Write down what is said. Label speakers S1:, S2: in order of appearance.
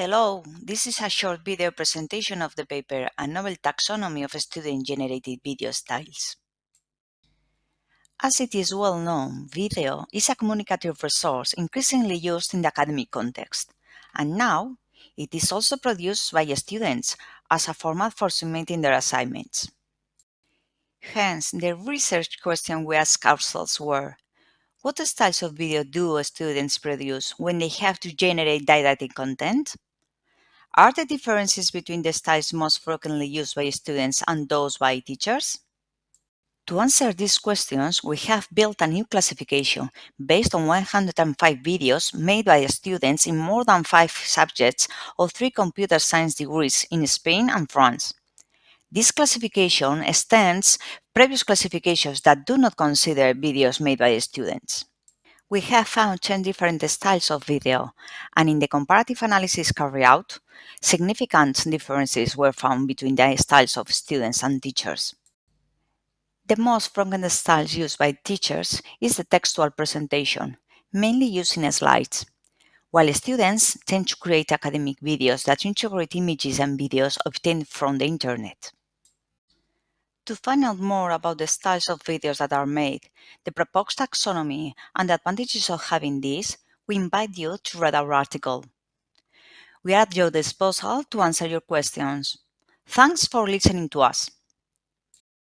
S1: Hello, this is a short video presentation of the paper A Novel Taxonomy of Student-Generated Video Styles. As it is well known, video is a communicative resource increasingly used in the academic context, and now it is also produced by students as a format for submitting their assignments. Hence, the research question we asked ourselves were, what styles of video do students produce when they have to generate didactic content? Are the differences between the styles most frequently used by students and those by teachers? To answer these questions, we have built a new classification based on 105 videos made by students in more than five subjects of three computer science degrees in Spain and France. This classification extends previous classifications that do not consider videos made by students. We have found 10 different styles of video, and in the comparative analysis carried out, significant differences were found between the styles of students and teachers. The most frequent styles used by teachers is the textual presentation, mainly using slides, while students tend to create academic videos that integrate images and videos obtained from the internet. To find out more about the styles of videos that are made, the proposed taxonomy, and the advantages of having this, we invite you to read our article. We are at your disposal to answer your questions. Thanks for listening to us.